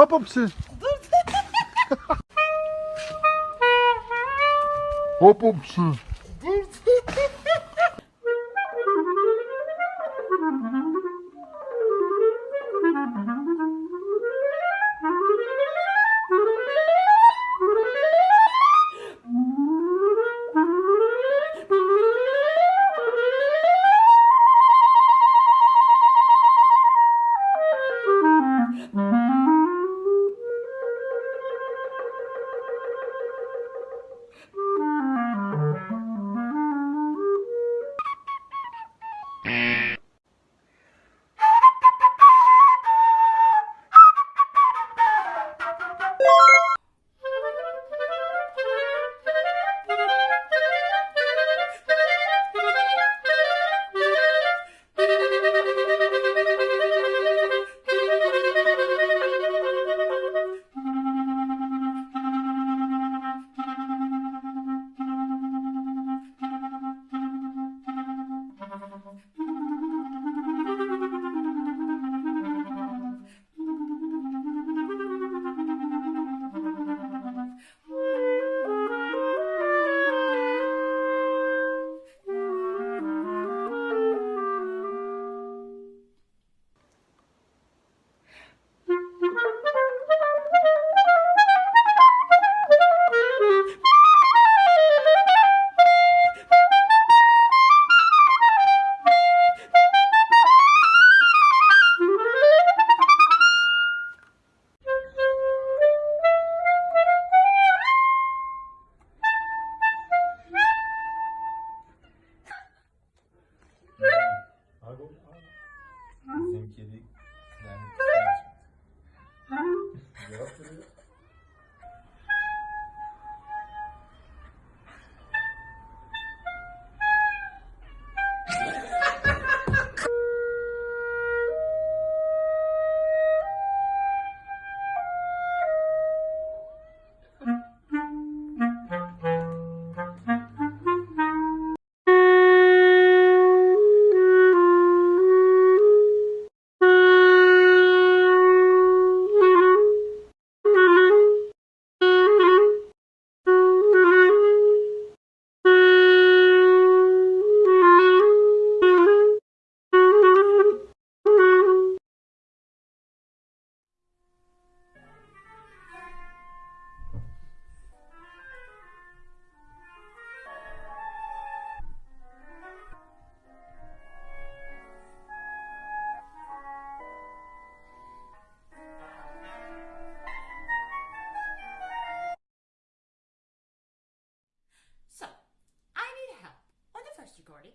Hop hop siz. Dur. hop hop.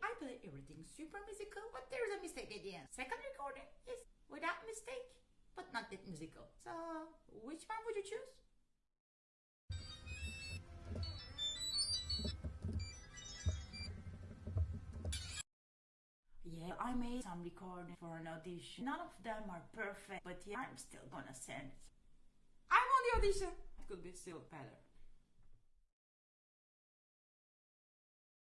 I play everything super musical, but there's a mistake at the end. Second recording is without mistake, but not that musical. So, which one would you choose? Yeah, I made some recording for an audition. None of them are perfect, but yeah, I'm still gonna send. I'm on the audition. It could be still better.